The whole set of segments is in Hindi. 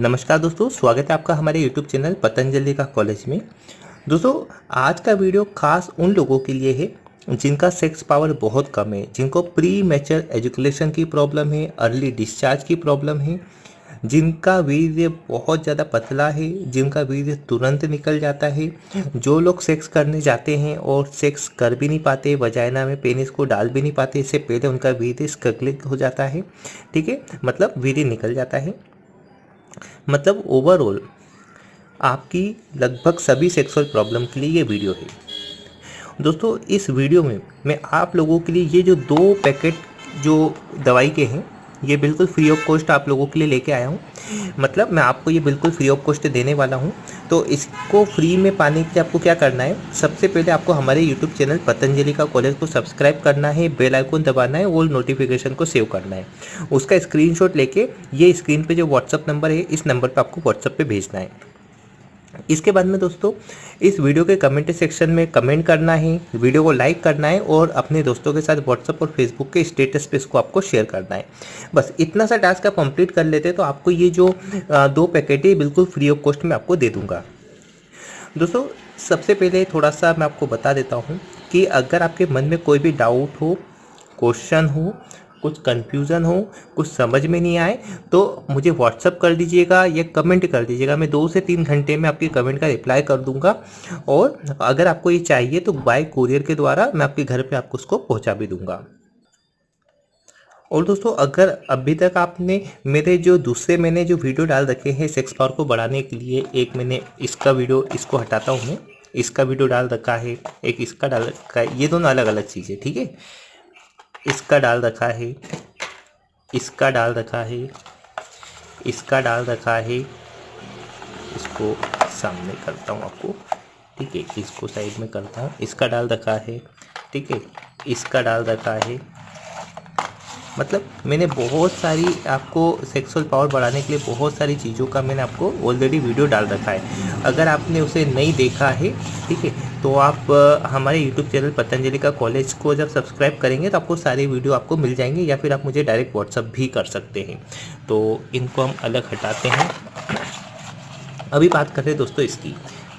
नमस्कार दोस्तों, स्वागत है आपका हमारे YouTube चैनल पतंजलि का कॉलेज में। दोस्तों, आज का वीडियो खास उन लोगों के लिए है जिनका सेक्स पावर बहुत कम है, जिनको प्री मैचर एजुकेशन की प्रॉब्लम है अर्ली डिस्चार्ज की प्रॉब्लम है, जिनका वीर्य बहुत ज़्यादा पतला है, जिनका वीर्य तुरंत निकल जाता है। जो लोग सेक्स करने जाते हैं और सेक्स कर भी नहीं पाते वजाइना में पेनिस को डाल भी नहीं पाते, इससे पहले उनका वीर्य स्कगलिक हो जाता है, ठीक है? मतलब वीर्य निकल जाता है। मतलब ओवरऑल आपकी लगभग सभी सेक्सुअल प्रॉब्लम के लिए ये वीडियो है। दोस्तों, इस वीडियो में मैं आप लोगों के लिए ये जो दो पैकेट जो दवाई के हैं ये बिल्कुल फ्री ऑफ़ कॉस्ट आप लोगों के लिए लेके आया हूँ। मतलब मैं आपको ये बिल्कुल फ्री ऑफ़ कॉस्ट देने वाला हूँ। तो इसको फ्री में पाने के लिए आपको क्या करना है? सबसे पहले आपको हमारे यूट्यूब चैनल पतंजलि का कॉलेज को सब्सक्राइब करना है बेल आइकन दबाना है, और नोटिफिकेशन को सेव करना है। उसका स्क्रीनशॉट लेके ये स्क्रीन पे जो व्हाट्सअप नंबर है, इस नंबर पर आपको व्हाट्सअप पे भेजना है। इसके बाद में दोस्तों, इस वीडियो के कमेंट सेक्शन में कमेंट करना है, वीडियो को लाइक करना है और अपने दोस्तों के साथ व्हाट्सअप और फेसबुक के स्टेटस पे इसको आपको शेयर करना है। बस इतना सा टास्क आप कंप्लीट कर लेते हैं तो आपको ये जो दो पैकेट है बिल्कुल फ्री ऑफ़ कॉस्ट में आपको दे दूँगा। दोस्तों, सबसे पहले थोड़ा सा मैं आपको बता देता हूँ कि अगर आपके मन में कोई भी डाउट हो क्वेश्चन हो कुछ कन्फ्यूज़न हो, कुछ समझ में नहीं आए तो मुझे व्हाट्सअप कर दीजिएगा या कमेंट कर दीजिएगा। मैं दो से तीन घंटे में आपके कमेंट का रिप्लाई कर दूँगा। और अगर आपको ये चाहिए तो बाय कुरियर के द्वारा मैं आपके घर पे आपको उसको पहुँचा भी दूँगा। और दोस्तों, अगर अभी तक आपने मेरे जो दूसरे मैंने जो वीडियो डाल रखे हैं सेक्स पावर को बढ़ाने के लिए, एक मैंने इसका वीडियो इसको हटाता हूँ। मैं इसका वीडियो डाल रखा है, एक इसका डाल रखा है, ये दोनों अलग अलग चीज़ें, ठीक है? इसका डाल रखा है। इसका डाल रखा है। इसका डाल रखा है। इसको सामने करता हूँ आपको। ठीक है, इसको साइड में करता हूँ। इसका डाल रखा है। ठीक है, इसका डाल रखा है। मतलब मैंने बहुत सारी आपको सेक्सुअल पावर बढ़ाने के लिए बहुत सारी चीज़ों का मैंने आपको ऑलरेडी वीडियो डाल रखा है। अगर आपने उसे नहीं देखा है, ठीक है तो आप हमारे यूट्यूब चैनल पतंजलि का कॉलेज को जब सब्सक्राइब करेंगे तो आपको सारी वीडियो आपको मिल जाएँगे या फिर आप मुझे डायरेक्ट व्हाट्सअप भी कर सकते हैं। तो इनको हम अलग हटाते हैं। अभी बात करते हैं दोस्तों इसकी,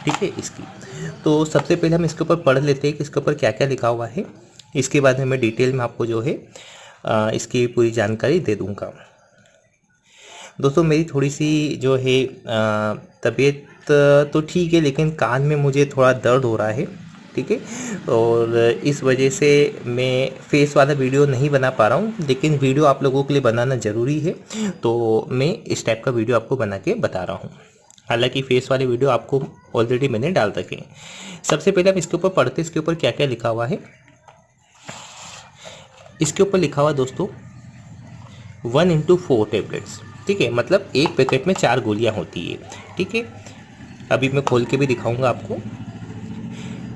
ठीक है, इसकी। तो सबसे पहले हम इसके ऊपर पढ़ लेते हैं कि इसके ऊपर क्या क्या लिखा हुआ है। इसके बाद में मैं डिटेल में आपको जो है इसकी पूरी जानकारी दे दूँगा। दोस्तों, मेरी थोड़ी सी जो है तबीयत तो ठीक है, लेकिन कान में मुझे थोड़ा दर्द हो रहा है, ठीक है? और इस वजह से मैं फेस वाला वीडियो नहीं बना पा रहा हूँ, लेकिन वीडियो आप लोगों के लिए बनाना ज़रूरी है तो मैं इस टाइप का वीडियो आपको बना के बता रहा हूँ। हालाँकि फेस वाले वीडियो आपको ऑलरेडी मैंने डाल रखे हैं। सबसे पहले हम इसके ऊपर पढ़ते इसके ऊपर क्या क्या लिखा हुआ है? इसके ऊपर लिखा हुआ दोस्तों वन इंटू फोर टेबलेट्स ठीक है मतलब एक पैकेट में चार गोलियाँ होती है। ठीक है, अभी मैं खोल के भी दिखाऊँगा आपको।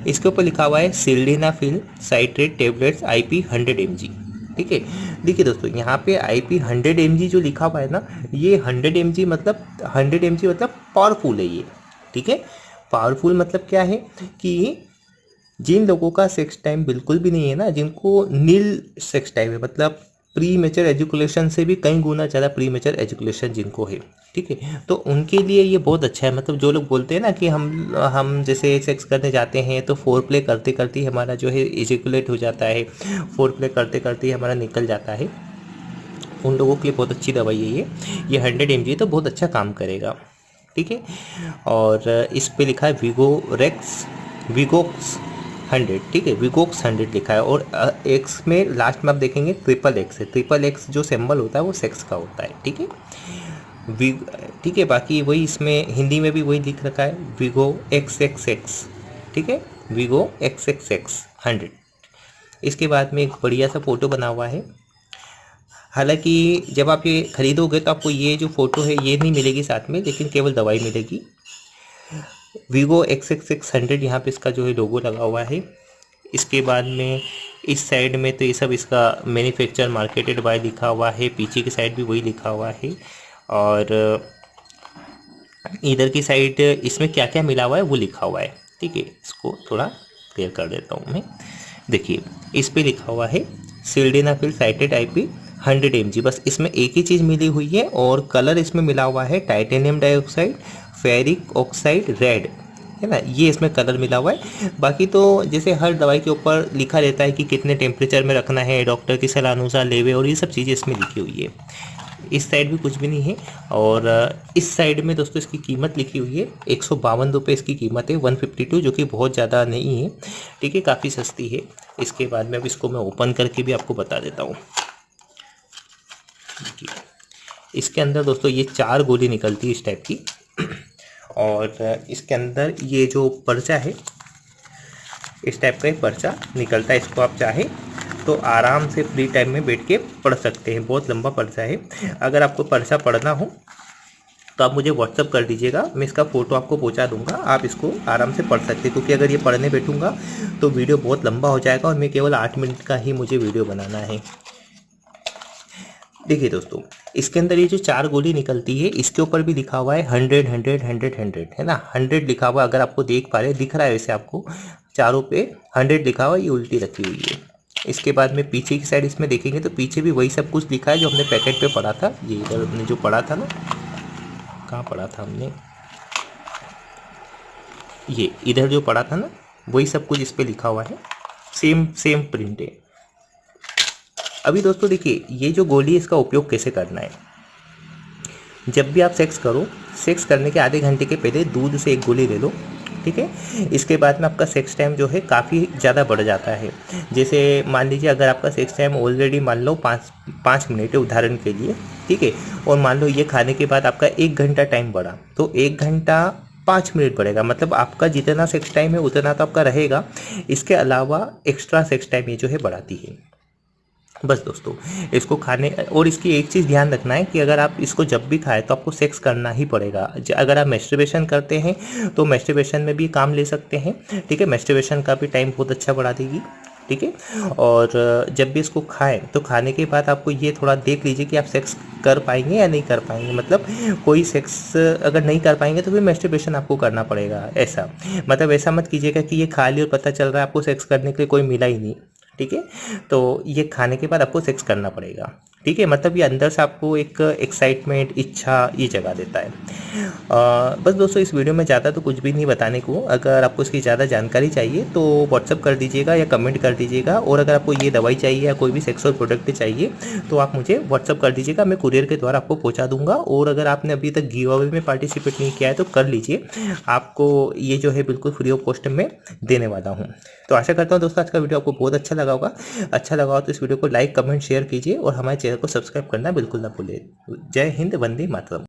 इसके ऊपर लिखा हुआ है sildenafil citrate tablets IP hundred M G ठीक है, देखिए दोस्तों, यहाँ पे I P hundred M G जो लिखा हुआ है ना, ये हंड्रेड एम जी मतलब हंड्रेड एम जी मतलब पावरफुल है ये। ठीक है पावरफुल मतलब क्या है कि जिन लोगों का सेक्स टाइम बिल्कुल भी नहीं है ना, जिनको नील सेक्स टाइम है मतलब प्री मेचर एजुकेशन से भी कई गुना ज़्यादा प्री मेचर एजुकेशन जिनको है, ठीक है? तो उनके लिए ये बहुत अच्छा है मतलब जो लोग बोलते हैं ना कि हम हम जैसे सेक्स करने जाते हैं तो फोर प्ले करते करते हमारा जो है एजुकुलेट हो जाता है फोर प्ले करते करते हमारा निकल जाता है। उन लोगों के लिए बहुत अच्छी दवाई है ये ये हंड्रेड एम तो बहुत अच्छा काम करेगा, ठीक है? और इस पर लिखा है वीगो रेक्स वीगोक्स हंड्रेड, ठीक है? विगोक्स हंड्रेड लिखा है और एक्स में लास्ट में आप देखेंगे ट्रिपल एक्स है। ट्रिपल एक्स जो सिंबल होता है वो सेक्स का होता है, ठीक है? ठीक है, बाकी वही इसमें हिंदी में भी वही लिख रखा है विगो एक्स एक्स एक्स ठीक है? Vigo X X X hundred. इसके बाद में एक बढ़िया सा फ़ोटो बना हुआ है। हालाँकि जब आप ये ख़रीदोगे तो आपको ये जो फ़ोटो है, ये नहीं मिलेगी साथ में, लेकिन केवल दवाई मिलेगी। Vivo X X X hundred यहाँ पे इसका जो है लोगो लगा हुआ है। इसके बाद में इस साइड में तो ये सब इसका मैन्युफैक्चर मार्केटेड बाय लिखा हुआ है। पीछे की साइड भी वही लिखा हुआ है। और, इधर की साइड इसमें क्या क्या मिला हुआ है वो लिखा हुआ है। ठीक है, इसको थोड़ा क्लियर कर देता हूँ मैं। देखिए, इस पर लिखा हुआ है sildenafil citrate I P hundred MG बस इसमें एक ही चीज़ मिली हुई है और कलर इसमें मिला हुआ है titanium dioxide, ferric oxide, red, है ना? ये इसमें कलर मिला हुआ है। बाकी तो जैसे हर दवाई के ऊपर लिखा रहता है कि कितने टेम्परेचर में रखना है डॉक्टर की सलाह अनुसार लेवे और ये सब चीज़ें इसमें लिखी हुई है। इस साइड भी कुछ भी नहीं है और इस साइड में दोस्तों इसकी कीमत लिखी हुई है, एक सौ बावन रुपये इसकी कीमत है, वन फिफ्टी टू, जो कि बहुत ज़्यादा नहीं है, ठीक है, काफ़ी सस्ती है। इसके बाद में अब इसको मैं ओपन करके भी आपको बता देता हूँ। इसके अंदर दोस्तों ये चार गोली निकलती है इस टाइप की। और इसके अंदर ये जो पर्चा है, इस टाइप का एक पर्चा निकलता है। इसको आप चाहे तो आराम से फ्री टाइम में बैठ के पढ़ सकते हैं। बहुत लंबा पर्चा है। अगर आपको पर्चा पढ़ना हो तो आप मुझे व्हाट्सअप कर दीजिएगा। मैं इसका फ़ोटो आपको पहुँचा दूँगा। आप इसको आराम से पढ़ सकते हैं। क्योंकि अगर ये पढ़ने बैठूँगा तो वीडियो बहुत लंबा हो जाएगा और मैं केवल आठ मिनट का ही मुझे वीडियो बनाना है। देखिए दोस्तों, इसके अंदर ये जो चार गोली निकलती है, इसके ऊपर भी लिखा हुआ है हंड्रेड हंड्रेड हंड्रेड हंड्रेड है ना? हंड्रेड लिखा हुआ, अगर आपको देख पा रहे दिख रहा है वैसे आपको। चारों पे हंड्रेड लिखा हुआ, ये उल्टी रखी हुई है। इसके बाद में पीछे की साइड इसमें देखेंगे तो पीछे भी वही सब कुछ लिखा है जो हमने पैकेट पे पढ़ा था। ये इधर हमने जो पढ़ा था ना, कहाँ पढ़ा था हमने? ये इधर जो पढ़ा था ना, वही सब कुछ इस पर लिखा हुआ है। सेम सेम प्रिंट है। अभी दोस्तों देखिए, ये जो गोली इसका उपयोग कैसे करना है? जब भी आप सेक्स करो सेक्स करने के आधे घंटे के पहले दूध से एक गोली ले लो, ठीक है? इसके बाद में आपका सेक्स टाइम जो है, काफ़ी ज़्यादा बढ़ जाता है। जैसे मान लीजिए, अगर आपका सेक्स टाइम ऑलरेडी मान लो पाँच पाँच मिनट है उदाहरण के लिए, ठीक है? और मान लो ये खाने के बाद आपका एक घंटा टाइम बढ़ा तो एक घंटा पाँच मिनट बढ़ेगा। मतलब आपका जितना सेक्स टाइम है, उतना तो आपका रहेगा। इसके अलावा एक्स्ट्रा सेक्स टाइम ये जो है, बढ़ाती है। बस दोस्तों, इसको खाने, और इसकी एक चीज़ ध्यान रखना है कि अगर आप इसको जब भी खाएँ तो आपको सेक्स करना ही पड़ेगा। अगर आप मेस्ट्रिबेशन करते हैं तो मेस्ट्रिबेशन में भी काम ले सकते हैं, ठीक है? मेस्ट्रिबेशन का भी टाइम बहुत अच्छा बढ़ा देगी, ठीक है? और जब भी इसको खाएँ तो खाने के बाद आपको ये थोड़ा देख लीजिए कि आप सेक्स कर पाएँगे या नहीं कर पाएँगे। मतलब कोई सेक्स अगर नहीं कर पाएँगे तो फिर मेस्ट्रिबेशन आपको करना पड़ेगा, ऐसा। मतलब ऐसा मत कीजिएगा कि ये खा लिया और पता चल रहा है आपको सेक्स करने के लिए कोई मिला ही नहीं। ठीक है? तो ये खाने के बाद आपको सेक्स करना पड़ेगा। ठीक है मतलब ये अंदर से आपको एक एक्साइटमेंट इच्छा ये जगा देता है। आ, बस दोस्तों इस वीडियो में ज़्यादा तो कुछ भी नहीं बताने को। अगर आपको इसकी ज़्यादा जानकारी चाहिए तो व्हाट्सअप कर दीजिएगा या कमेंट कर दीजिएगा। और अगर आपको ये दवाई चाहिए या कोई भी सेक्सुअल प्रोडक्ट चाहिए तो आप मुझे व्हाट्सअप कर दीजिएगा। मैं कुरियर के द्वारा आपको पहुँचा दूँगा। और अगर आपने अभी तक गिव अवे में पार्टिसिपेट नहीं किया है तो कर लीजिए। आपको ये जो है बिल्कुल फ्री ऑफ़ कॉस्ट में देने वाला हूँ। तो आशा करता हूँ दोस्तों आज का वीडियो आपको बहुत अच्छा लगा होगा। अच्छा लगा हो तो इस वीडियो को लाइक कमेंट शेयर कीजिए। और हमारे चैनल को सब्सक्राइब करना बिल्कुल ना भूलें। जय हिंद वंदे मातरम।